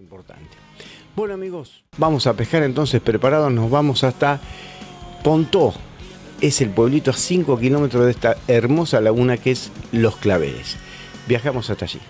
Importante. Bueno amigos, vamos a pescar entonces preparados, nos vamos hasta Pontó. Es el pueblito a 5 kilómetros de esta hermosa laguna que es Los Claveles. Viajamos hasta allí.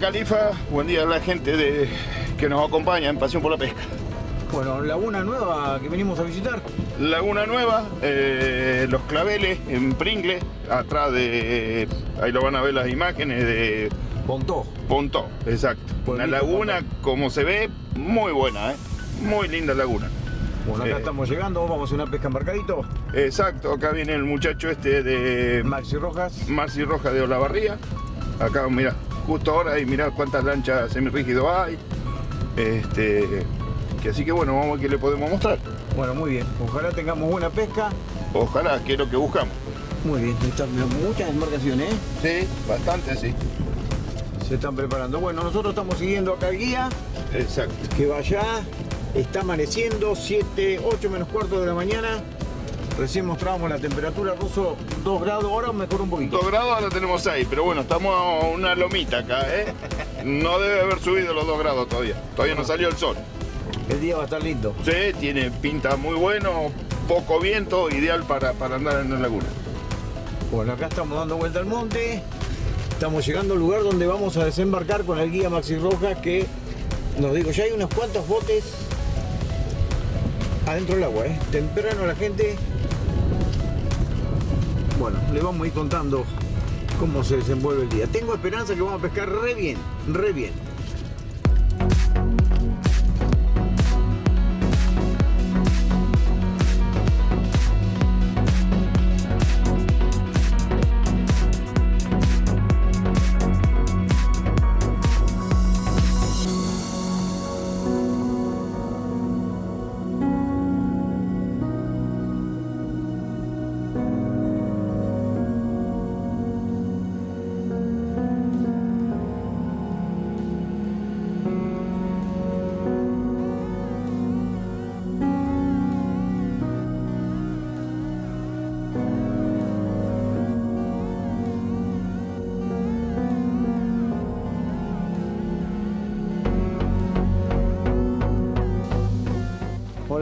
Califa, buen día a la gente de, que nos acompaña en Pasión por la Pesca. Bueno, laguna nueva que venimos a visitar. Laguna Nueva, eh, Los Claveles, en Pringle, atrás de, ahí lo van a ver las imágenes de Pontó. Pontó, exacto. Una laguna, como se ve, muy buena, ¿eh? muy linda laguna. Bueno, acá Eh. estamos llegando, vamos a hacer una pesca embarcadito. Exacto, acá viene el muchacho este de Maxi Rojas. Marci Roja de Olavarría. Acá, mira, justo ahora y mirá cuántas lanchas semirrígido hay. Este, que así que bueno, vamos a ver qué le podemos mostrar. Bueno, muy bien. Ojalá tengamos buena pesca. Ojalá, que es lo que buscamos. Muy bien, están muchas embarcaciones, ¿eh? Sí, bastante, sí. Se están preparando. Bueno, nosotros estamos siguiendo acá el guía, Exacto. que va allá. Está amaneciendo, 7, 8 menos cuarto de la mañana. Recién mostrábamos la temperatura, Ruso 2 grados, ahora mejor un poquito. 2 grados ahora tenemos 6, pero bueno, estamos a una lomita acá, ¿eh? No debe haber subido los 2 grados todavía. Todavía no salió el sol. El día va a estar lindo. Sí, tiene pinta muy bueno, poco viento, ideal para, para andar en la laguna. Bueno, acá estamos dando vuelta al monte. Estamos llegando al lugar donde vamos a desembarcar con el guía Maxi Rojas que nos dijo, ya hay unos cuantos botes adentro del agua, ¿eh? Temprano la gente... Bueno, le vamos a ir contando cómo se desenvuelve el día. Tengo esperanza que vamos a pescar re bien, re bien.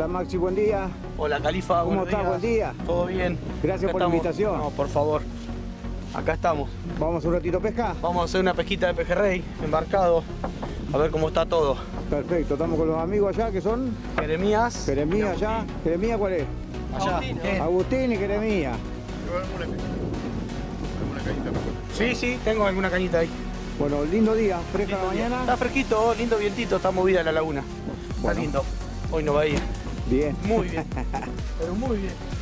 Hola Maxi, buen día. Hola Califa, ¿Cómo estás? Buen día. ¿Todo bien? Gracias Acá por la invitación. No, por favor. Acá estamos. Vamos un ratito a pesca. Vamos a hacer una pesquita de pejerrey, embarcado. A ver cómo está todo. Perfecto, estamos con los amigos allá que son Jeremías. Jeremías allá. Jeremías, ¿cuál es? Allá. Eh, Agustín y Jeremías. Sí, sí, tengo alguna cañita ahí. Bueno, lindo día, fresca la Lindo día. mañana. Está fresquito, lindo vientito, está movida la laguna. Bueno. Está lindo. Hoy no va a ir. Bien. Muy bien. Pero muy bien.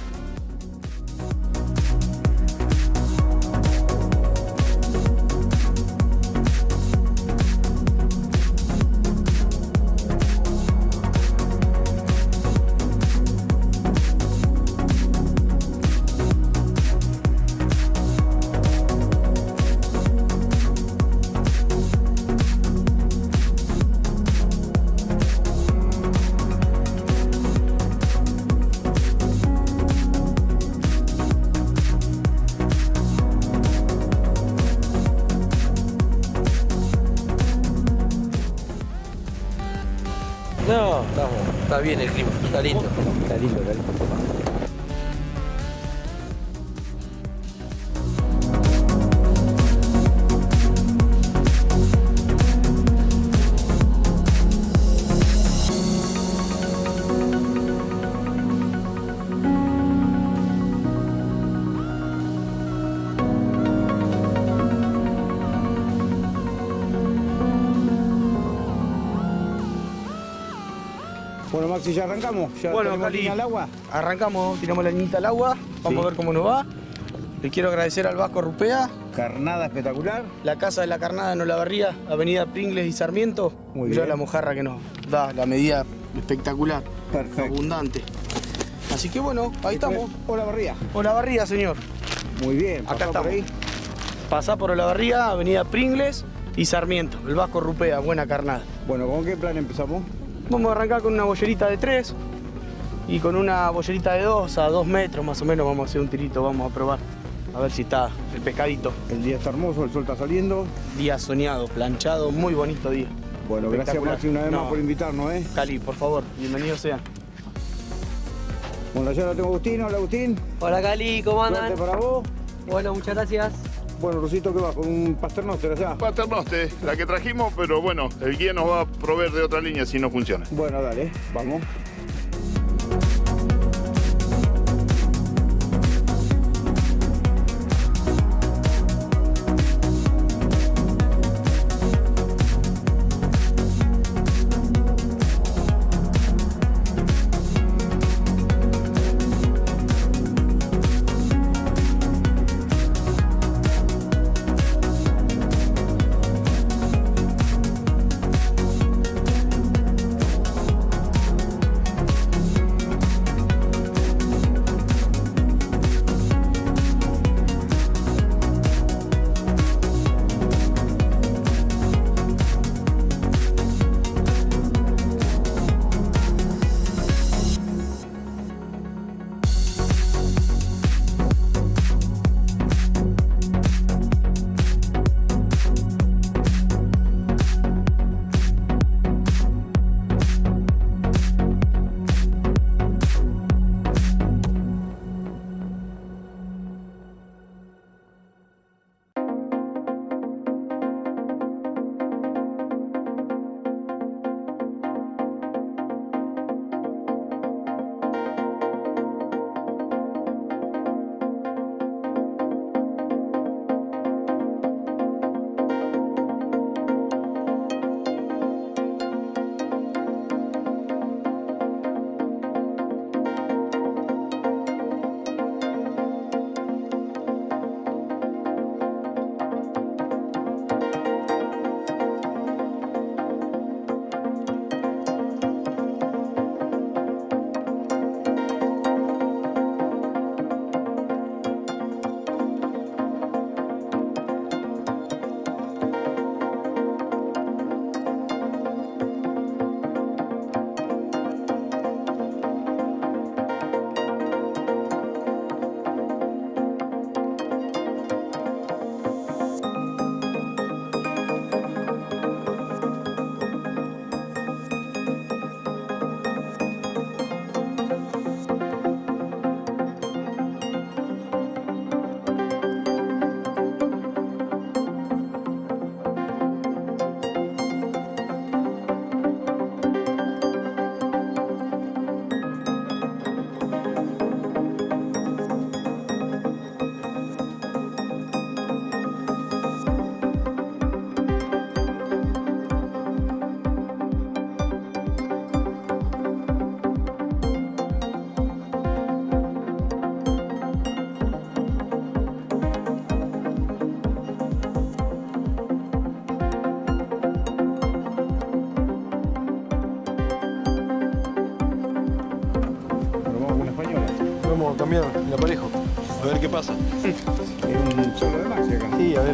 Maxi, ya arrancamos. Ya Bueno, Cali. al agua. Arrancamos, tiramos la niñita al agua, vamos Sí. a ver cómo nos va. Le quiero agradecer al Vasco Rupea, Carnada espectacular. la Casa de la Carnada en Olavarría, Avenida Pringles y Sarmiento. Muy Mirá bien. la mojarra que nos da la medida espectacular, Perfecto. abundante. Así que bueno, ahí estamos. Hola, Barría. Olavarría, señor. Muy bien. Acá pasá por estamos. ahí. Pasá por Olavarría, Avenida Pringles y Sarmiento. El Vasco Rupea, buena carnada. Bueno, ¿con qué plan empezamos? Vamos a arrancar con una bollerita de 3 y con una bollerita de 2 a 2 metros más o menos vamos a hacer un tirito, vamos a probar. A ver si está el pescadito. El día está hermoso, el sol está saliendo. Día soñado, planchado, muy bonito día. Bueno, gracias. Maxi una vez No. más por invitarnos, ¿eh? Cali, por favor, bienvenidos sean. Bueno, ya lo tengo Agustín. Hola, Agustín. Hola Cali, ¿cómo andan? Suerte para vos. Bueno, muchas gracias. Bueno, Rosito, ¿qué va? ¿Con un pasternoster allá? Paternoste, la que trajimos, pero bueno, el guía nos va a proveer de otra línea si no funciona. Bueno, dale, vamos.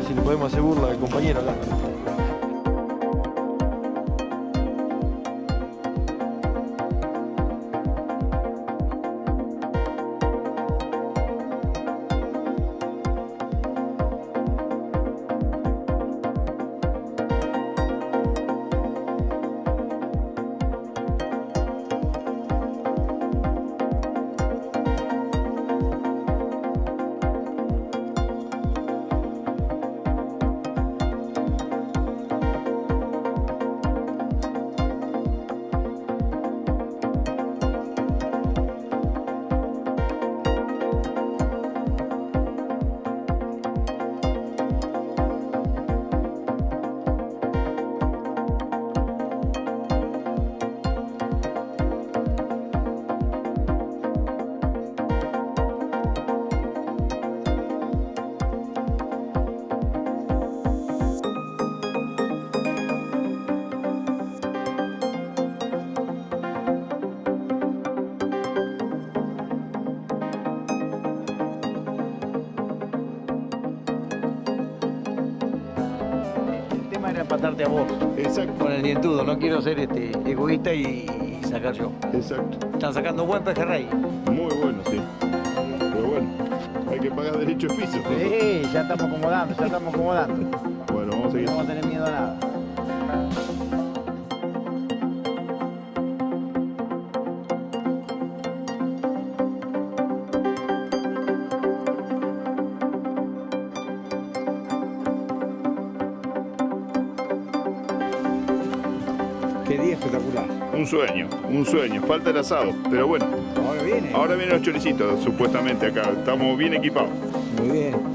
Si le podemos hacer burla al compañero acá. A vos Exacto, con el dientudo. No quiero ser este, egoísta y, y sacar yo. exacto. Están sacando buen pejerrey. Muy bueno, sí. Pero bueno, hay que pagar derecho de piso. Sí, ya estamos acomodando, ya estamos acomodando. Qué día espectacular. Un sueño, un sueño. Falta el asado, pero bueno. Ahora viene. Ahora vienen los choricitos, supuestamente acá. Estamos bien equipados. Muy bien.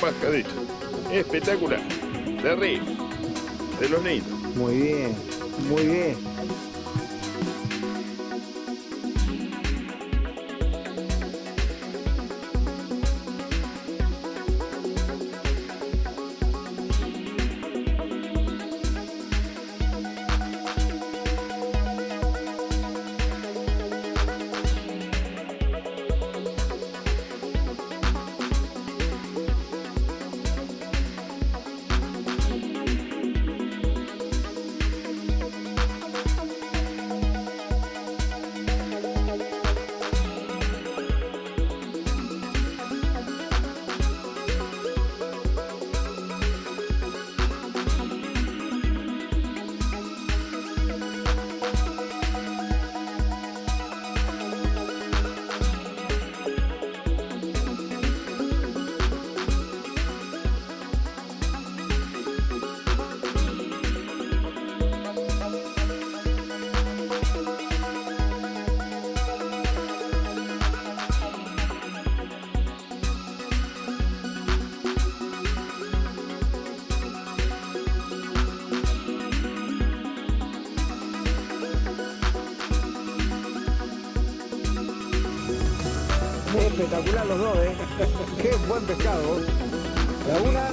Pescadito. Espectacular. De río. De los niños. Muy bien. Muy bien. Espectacular los dos, ¿eh? Qué buen pescado. Laguna,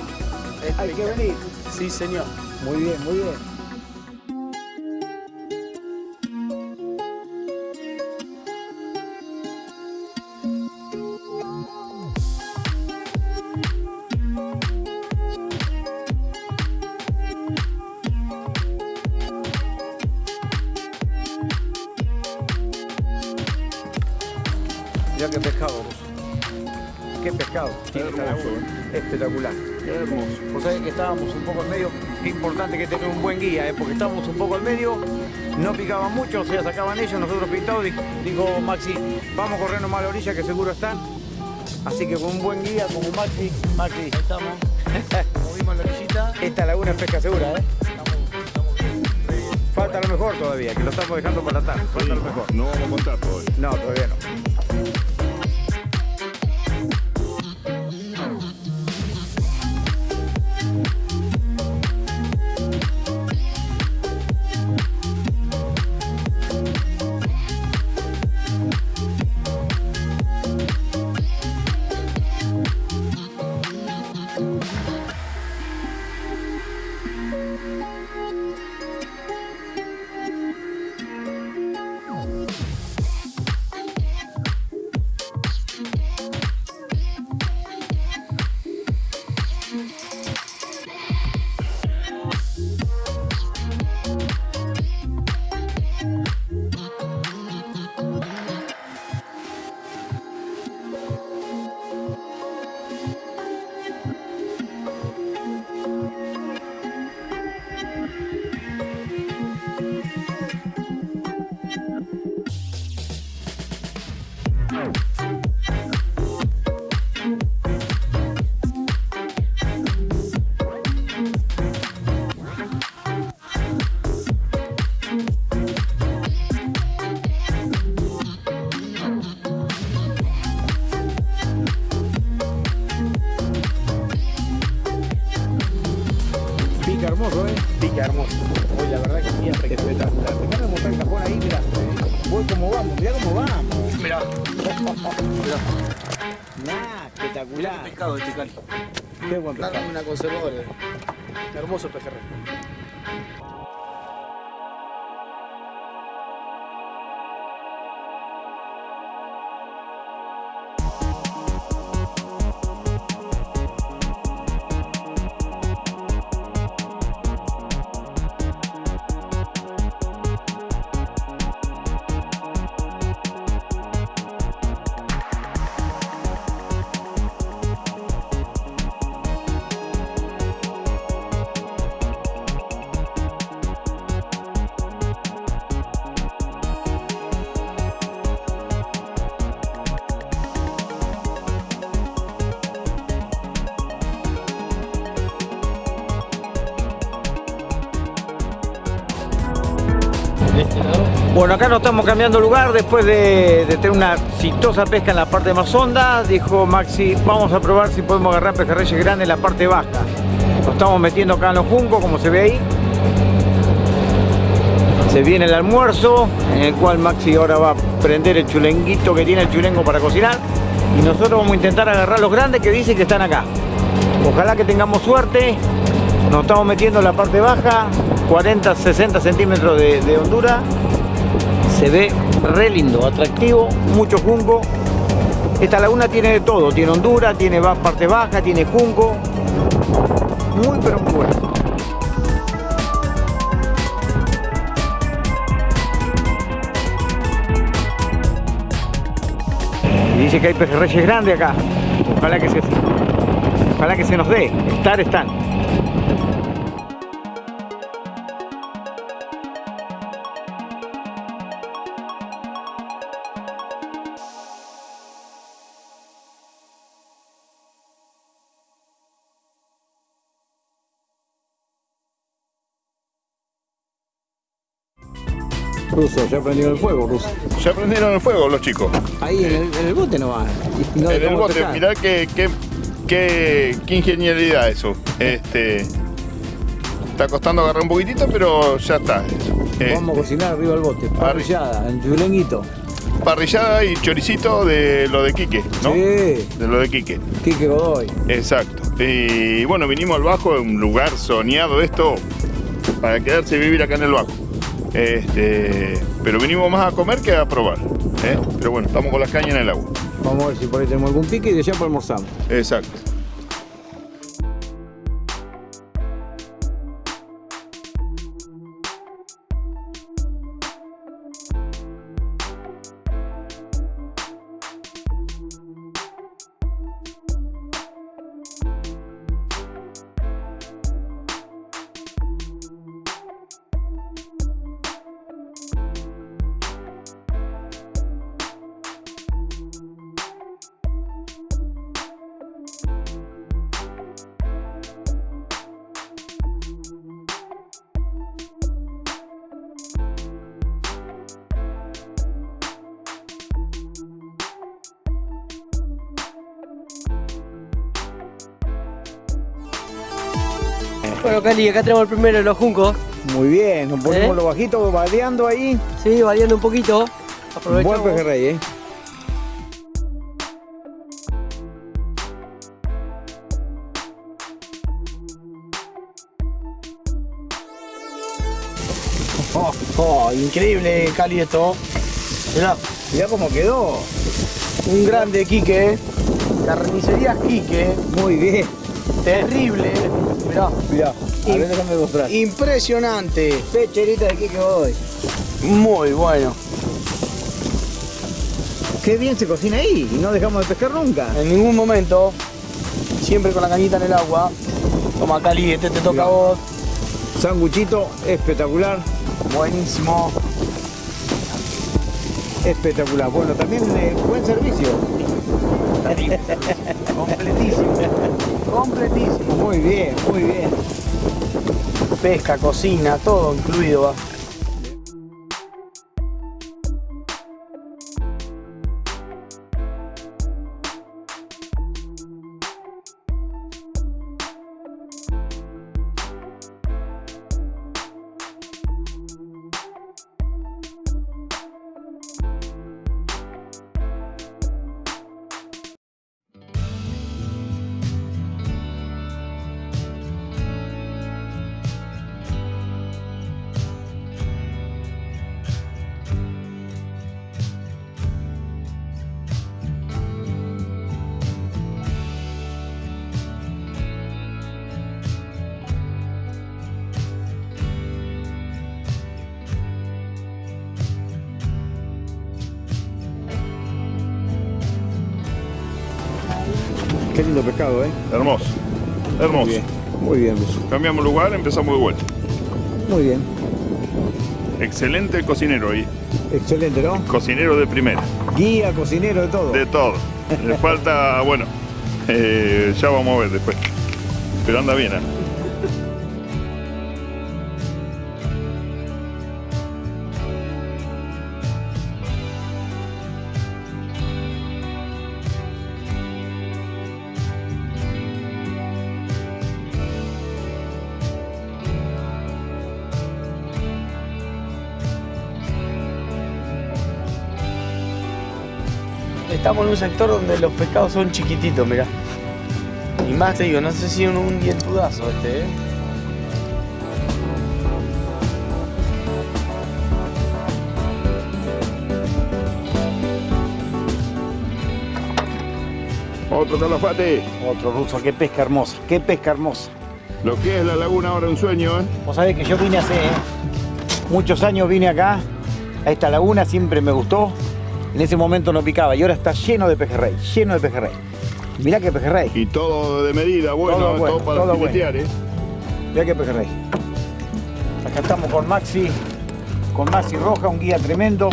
hay que venir. Sí, señor. Muy bien, muy bien. Espectacular. Qué hermoso. Vos sabés que estábamos un poco en medio. Qué importante que tener un buen guía, ¿eh? porque estábamos un poco al medio. No picaban mucho, o sea, sacaban ellos, nosotros pintados. Dijo, dijo Maxi, vamos corriendo más a la orilla que seguro están. Así que con un buen guía como Maxi, Maxi, Ahí estamos. Movimos la orillita. esta laguna es pesca segura, ¿eh? Falta lo mejor todavía, que lo estamos dejando para la tarde. Falta lo mejor. No vamos a contar todavía. No, todavía no. Pica hermoso. Hoy la verdad que sí, espectacular. Déjame mostrar el cajón ahí, mira. Voy como vamos, mira cómo vamos. Mirá. Nah, espectacular. Pescado este cali. Qué buen pescado. Dame una conservadora. Hermoso pejerrey. Bueno, acá nos estamos cambiando lugar después de, tener una exitosa pesca en la parte más honda. Dijo Maxi, vamos a probar si podemos agarrar pejerreyes grandes en la parte baja. Nos estamos metiendo acá en los juncos, como se ve ahí. Se viene el almuerzo, en el cual Maxi ahora va a prender el chulenguito que tiene el chulengo para cocinar. Y nosotros vamos a intentar agarrar los grandes que dicen que están acá. Ojalá que tengamos suerte. Nos estamos metiendo en la parte baja, 40, 60 centímetros de, de hondura. Se ve re lindo, atractivo, mucho junco. Esta laguna tiene de todo, tiene hondura, tiene parte baja, tiene junco. Muy pero muy bueno. Dice que hay pejerreyes grandes acá. Ojalá que se, ojalá que se nos dé. Estar están. Ruso, ya prendió el fuego, Ruso. Ya prendieron el fuego los chicos. Ahí en el, en el bote no va. y no en el bote, pescar. mirá qué, qué, qué, qué ingeniería eso. Este, está costando agarrar un poquitito, pero ya está. Eh, Vamos a cocinar arriba del bote. Parrillada, en chulenguito. parrillada y choricito de lo de Quique, ¿no? Sí, De lo de Quique. Quique Godoy. Exacto. Y bueno, vinimos al Bajo, un lugar soñado esto para quedarse y vivir acá en el Bajo. Este, pero vinimos más a comer que a probar. ¿eh? Pero bueno, estamos con las cañas en el agua. Vamos a ver si por ahí tenemos algún pique y de allá para almorzar. Exacto. Bueno, Cali, acá tenemos el primero de los juncos. Muy bien, nos ponemos ¿Eh? los bajitos vadeando ahí. Sí, variando un poquito. Buen Aprovechamos. pejerrey, ¿eh? Oh, oh, increíble, Cali, esto. Mirá, Mirá cómo quedó. un grande Quique. Carnicería Quique. Muy bien. Terrible. Mirá. Mirá, a ver, déjame mostrar. Impresionante. Pecherita de Quique Godoy. Muy bueno. Qué bien se cocina ahí y no dejamos de pescar nunca. En ningún momento, siempre con la cañita en el agua. Toma Cali, este te toca a vos. Sanguchito espectacular. Buenísimo. Espectacular. Bueno, también eh, buen servicio. Completísimo. Completísimo. Muy bien, muy bien. Pesca, cocina, todo incluido. Pescado, ¿eh? Hermoso. Hermoso. Muy bien, muy bien, Luis. Cambiamos lugar, empezamos de vuelta. Muy bien. Excelente cocinero ahí. Excelente, ¿no? Cocinero de primera. Guía, cocinero, de todo. De todo. Le falta, bueno, eh, ya vamos a ver después. Pero anda bien, ¿eh? Estamos en un sector donde los pescados son chiquititos, mirá. Y más te digo, no sé si un, un dientudazo este, ¿eh? Otro calafate. Otro ruso, qué pesca hermosa, qué pesca hermosa. Lo que es la laguna ahora un sueño, ¿eh? Vos sabés que yo vine hace ¿eh? muchos años, vine acá, a esta laguna, siempre me gustó. En ese momento no picaba y ahora está lleno de pejerrey, lleno de pejerrey. Mirá qué pejerrey, Y todo de medida, bueno, Todo todo, bueno, para todo filetear, ¿eh? mirá qué pejerrey. Acá estamos con Maxi, con Maxi Roja, un guía tremendo.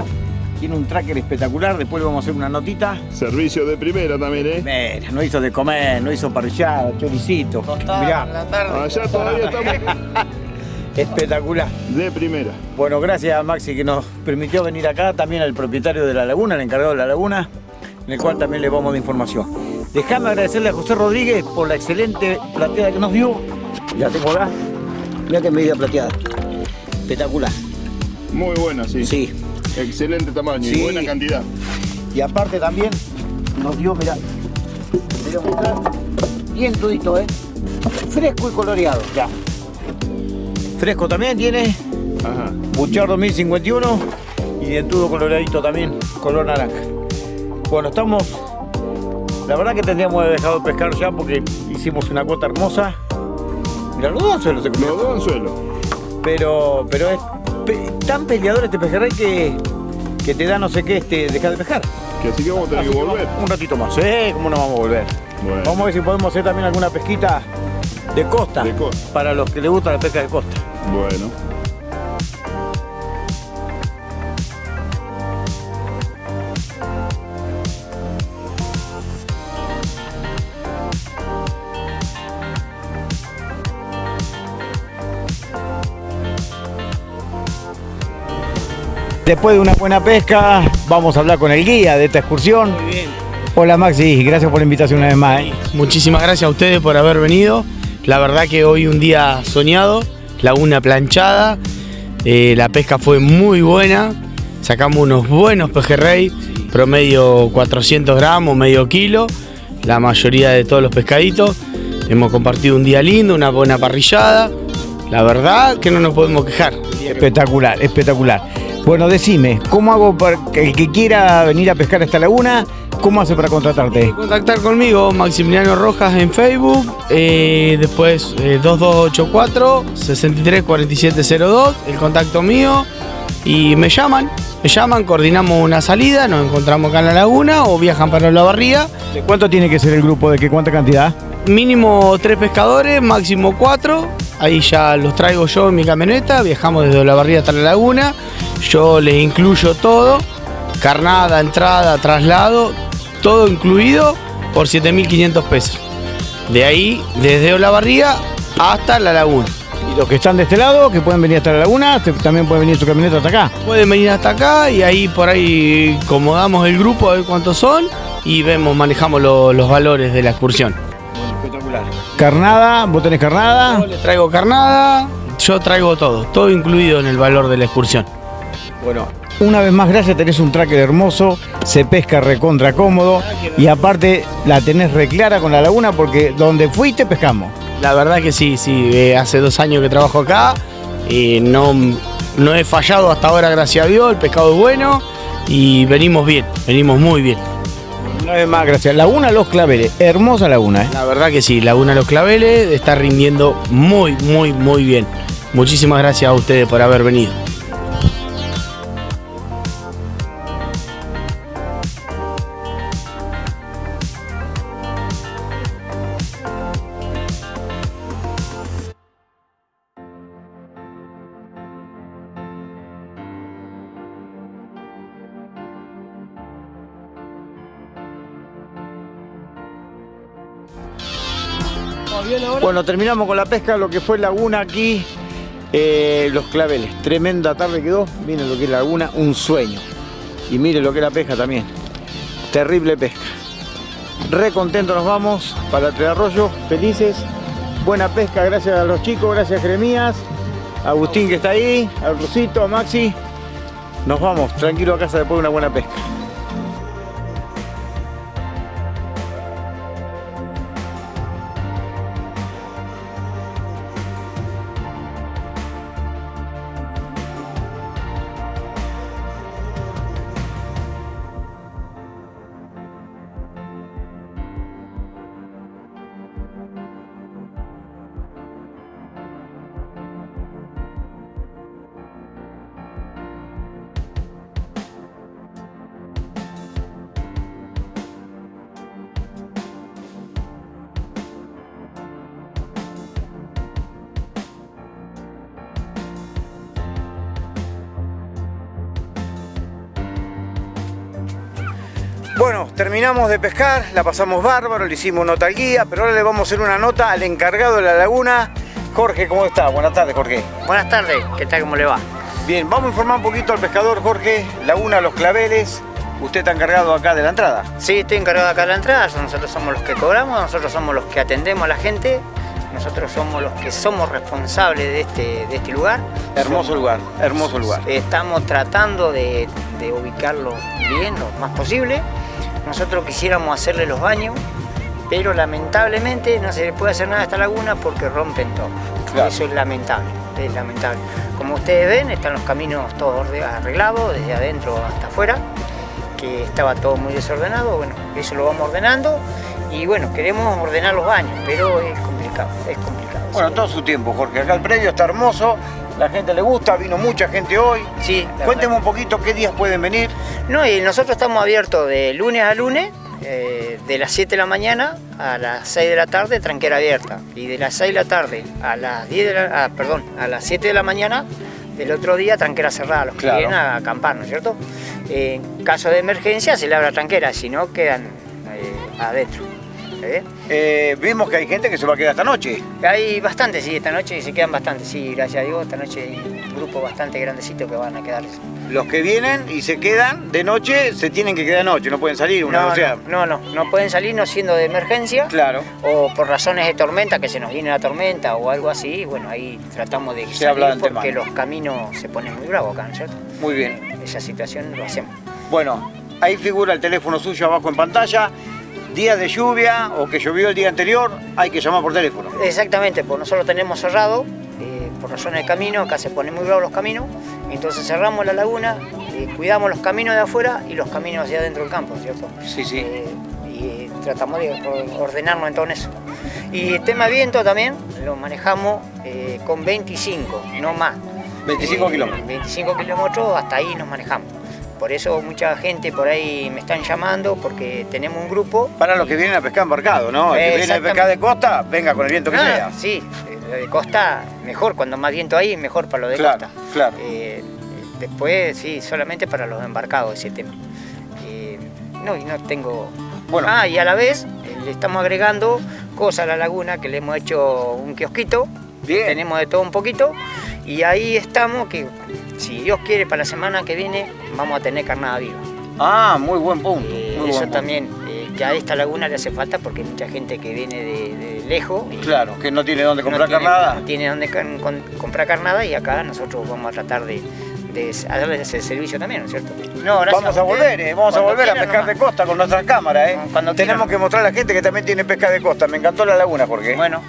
Tiene un tracker espectacular, después le vamos a hacer una notita. Servicio de primera también, ¿eh? Mira, no hizo de comer, no hizo parrillada, choricito. Mirá, Allá todavía estamos espectacular. de primera. Bueno, gracias a Maxi que nos permitió venir acá, también al propietario de la laguna, el encargado de la laguna, en el cual también le vamos de información. Déjame agradecerle a José Rodríguez por la excelente plateada que nos dio. Ya tengo acá. Mira qué medida plateada. Espectacular. Muy buena, sí. Sí. Excelente tamaño Sí. y buena cantidad. Y aparte también nos dio, mirá, te voy a mostrar, bien todito, ¿eh? Fresco y coloreado, ya. Fresco también tiene, Ajá. Buchar 2051 y dentudo coloradito también, color naranja. Bueno, estamos. La verdad que tendríamos que haber dejado de pescar ya porque hicimos una cuota hermosa. Mira, los dos suelos se Los comieron. dos en suelo. Pero, pero es pe- tan peleador este pejerrey que, que te da no sé qué este, dejar de pescar. Que así que vamos a tener Así que que volver. vamos Un ratito más. Sí, ¿cómo no vamos a volver? Bueno. Vamos a ver si podemos hacer también alguna pesquita de costa. De costa. Para los que les gusta la pesca de costa. Bueno. Después de una buena pesca, vamos a hablar con el guía de esta excursión. Muy bien. Hola Maxi, gracias por la invitación una vez más. ¿eh? Muchísimas gracias a ustedes por haber venido. La verdad que hoy un día soñado, laguna planchada, eh, la pesca fue muy buena, sacamos unos buenos pejerrey, promedio 400 gramos, medio kilo, la mayoría de todos los pescaditos. Hemos compartido un día lindo, una buena parrillada. La verdad que no nos podemos quejar. Espectacular, espectacular. Bueno, decime, ¿cómo hago para que el que quiera venir a pescar esta laguna? ¿Cómo hace para contratarte? Contactar conmigo, Maximiliano Rojas en Facebook, eh, después eh, 2284 634702, el contacto mío, y me llaman, me llaman, coordinamos una salida, nos encontramos acá en la laguna o viajan para la barría. ¿De cuánto tiene que ser el grupo? ¿De qué cuánta cantidad? Mínimo tres pescadores, máximo cuatro. Ahí ya los traigo yo en mi camioneta. Viajamos desde la barría hasta la laguna. Yo les incluyo todo. carnada, entrada, traslado, todo incluido por 7.500 pesos. De ahí, desde Olavarría hasta la laguna. Y los que están de este lado, que pueden venir hasta la laguna, también pueden venir su camioneta hasta acá. Pueden venir hasta acá y ahí por ahí acomodamos el grupo a ver cuántos son y vemos, manejamos lo- los valores de la excursión. Espectacular. Carnada, vos tenés carnada. Yo le traigo carnada, yo traigo todo, todo incluido en el valor de la excursión. Bueno, una vez más, gracias, tenés un tracker hermoso, se pesca recontra cómodo y aparte la tenés reclara con la laguna porque donde fuiste pescamos. La verdad que sí, sí, eh, hace dos años que trabajo acá y no, no he fallado hasta ahora, gracias a Dios, el pescado es bueno y venimos bien, venimos muy bien. Una vez más, gracias. Laguna Los Claveles, hermosa laguna, ¿eh? La verdad que sí, Laguna Los Claveles está rindiendo muy, muy, muy bien. Muchísimas gracias a ustedes por haber venido. Terminamos con la pesca, lo que fue laguna aquí, eh, los claveles. Tremenda tarde quedó, miren lo que es la laguna, un sueño. Y miren lo que es la pesca también. Terrible pesca. Re contentos nos vamos para el Arroyos, felices. Buena pesca, gracias a los chicos, gracias Jeremías, a Agustín que está ahí, a Rosito, a Maxi. Nos vamos, tranquilo a casa después de una buena pesca. De pescar, la pasamos bárbaro, le hicimos nota al guía, pero ahora le vamos a hacer una nota al encargado de la laguna. Jorge, ¿cómo está? Buenas tardes, Jorge. Buenas tardes, ¿qué tal? ¿Cómo le va? Bien, vamos a informar un poquito al pescador Jorge, Laguna Los Claveles. Usted está encargado acá de la entrada. Sí, estoy encargado acá de la entrada, nosotros somos los que cobramos, nosotros somos los que atendemos a la gente, nosotros somos los que somos responsables de este, de este lugar. Hermoso lugar, hermoso lugar. Estamos tratando de, de ubicarlo bien, lo más posible. Nosotros quisiéramos hacerle los baños, pero lamentablemente no se le puede hacer nada a esta laguna porque rompen todo. Claro. Eso es lamentable, es lamentable. Como ustedes ven, están los caminos todos arreglados, desde adentro hasta afuera, que estaba todo muy desordenado. Bueno, eso lo vamos ordenando y bueno, queremos ordenar los baños, pero es complicado, es complicado. Bueno, todo su tiempo, Jorge. Acá el predio está hermoso, la gente le gusta, vino mucha gente hoy. Sí, Cuénteme un poquito qué días pueden venir. No, y nosotros estamos abiertos de lunes a lunes, eh, de las 7 de la mañana a las 6 de la tarde, tranquera abierta. Y de las 6 de la tarde a las 10 de la, ah, perdón, a las 7 de la mañana del otro día, tranquera cerrada, los que Claro. vienen a acampar, ¿no es cierto? Eh, en caso de emergencia se le abre la tranquera, si no quedan eh, adentro. ¿Eh? Eh, vimos que hay gente que se va a quedar esta noche. Hay bastantes, sí, esta noche se quedan bastantes, sí, gracias a Dios, esta noche hay un grupo bastante grandecito que van a quedarse. Los que vienen y se quedan de noche se tienen que quedar de noche, no pueden salir. Una, No, o sea, no, no, no, no pueden salir no siendo de emergencia. Claro. o por razones de tormenta, que se nos viene la tormenta o algo así, bueno, ahí tratamos de Se habla porque los caminos se ponen muy bravos acá, ¿no es cierto? Muy bien. Esa situación lo hacemos. Bueno, ahí figura el teléfono suyo abajo en pantalla. Días de lluvia o que llovió el día anterior, hay que llamar por teléfono. Exactamente, pues nosotros tenemos cerrado, eh, por razones de camino, acá se ponen muy bravos los caminos, entonces cerramos la laguna, eh, cuidamos los caminos de afuera y los caminos hacia adentro del campo, ¿cierto? Sí, sí. Eh, y tratamos de or- ordenarnos en todo eso. Y el tema viento también lo manejamos con 25, no más. 25 Eh, kilómetros. 25 kilómetros, hasta ahí nos manejamos. Por eso mucha gente por ahí me están llamando porque tenemos un grupo. Para los que vienen a pescar embarcado, ¿no? El que viene a pescar de costa, venga con el viento que Ah, sea. Sí, eh, lo de costa mejor, cuando más viento hay, mejor para lo de Claro, costa. claro. Eh, después, sí, solamente para los embarcados ese tema. no, y no tengo... Bueno. Ah, y a la vez eh, le estamos agregando cosas a la laguna, que le hemos hecho un kiosquito, Bien. tenemos de todo un poquito, y ahí estamos, que si Dios quiere, para la semana que viene vamos a tener carnada viva. Ah, muy buen punto. Eh, muy eso buen punto. también, eh, que a esta laguna le hace falta porque hay mucha gente que viene de, de lejos. y Claro, que no tiene dónde no comprar tiene- carnada. No tiene dónde can- con- comprar carnada y acá nosotros vamos a tratar de, de darles ese servicio también, ¿no es cierto? No, gracias Vamos a volver, eh, vamos a volver a pescar de costa con nuestra cámara, eh. Cuando Tenemos que mostrar a la gente que también tiene pesca de costa. Me encantó la laguna, Jorge. Bueno,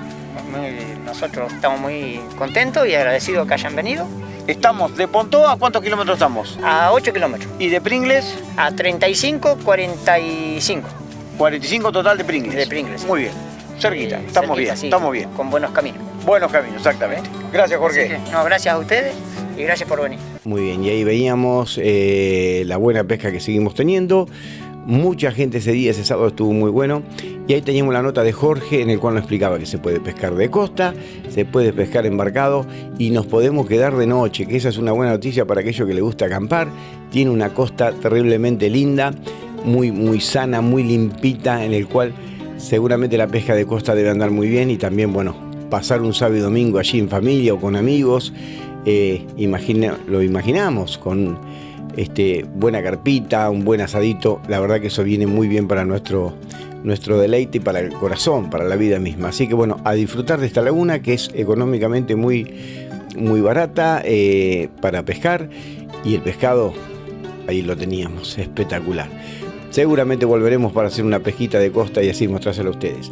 muy- nosotros estamos muy contentos y agradecidos que hayan venido. Estamos de Pontó, ¿a cuántos kilómetros estamos? A 8 kilómetros, Y de Pringles, a 35, 45 45 total de Pringles. de Pringles. Muy bien. Cerquita, Eh, estamos cerquita, bien, sí, estamos bien. Con buenos caminos. Buenos caminos, exactamente. Gracias, Jorge. Que, no, gracias a ustedes y gracias por venir. Muy bien, y ahí veíamos eh, la buena pesca que seguimos teniendo. Mucha gente ese día, ese sábado estuvo muy bueno. Y ahí teníamos la nota de Jorge en el cual nos explicaba que se puede pescar de costa, se puede pescar embarcado y nos podemos quedar de noche, que esa es una buena noticia para aquellos que les gusta acampar. Tiene una costa terriblemente linda, muy, muy sana, muy limpita, en el cual seguramente la pesca de costa debe andar muy bien y también, bueno, pasar un sábado y domingo allí en familia o con amigos. Eh, imagina- lo imaginamos con este, buena carpita, un buen asadito. La verdad que eso viene muy bien para nuestro, nuestro deleite y para el corazón, para la vida misma. Así que bueno, a disfrutar de esta laguna que es económicamente muy, muy barata eh, para pescar y el pescado ahí lo teníamos, espectacular. Seguramente volveremos para hacer una pesquita de costa y así mostrárselo a ustedes.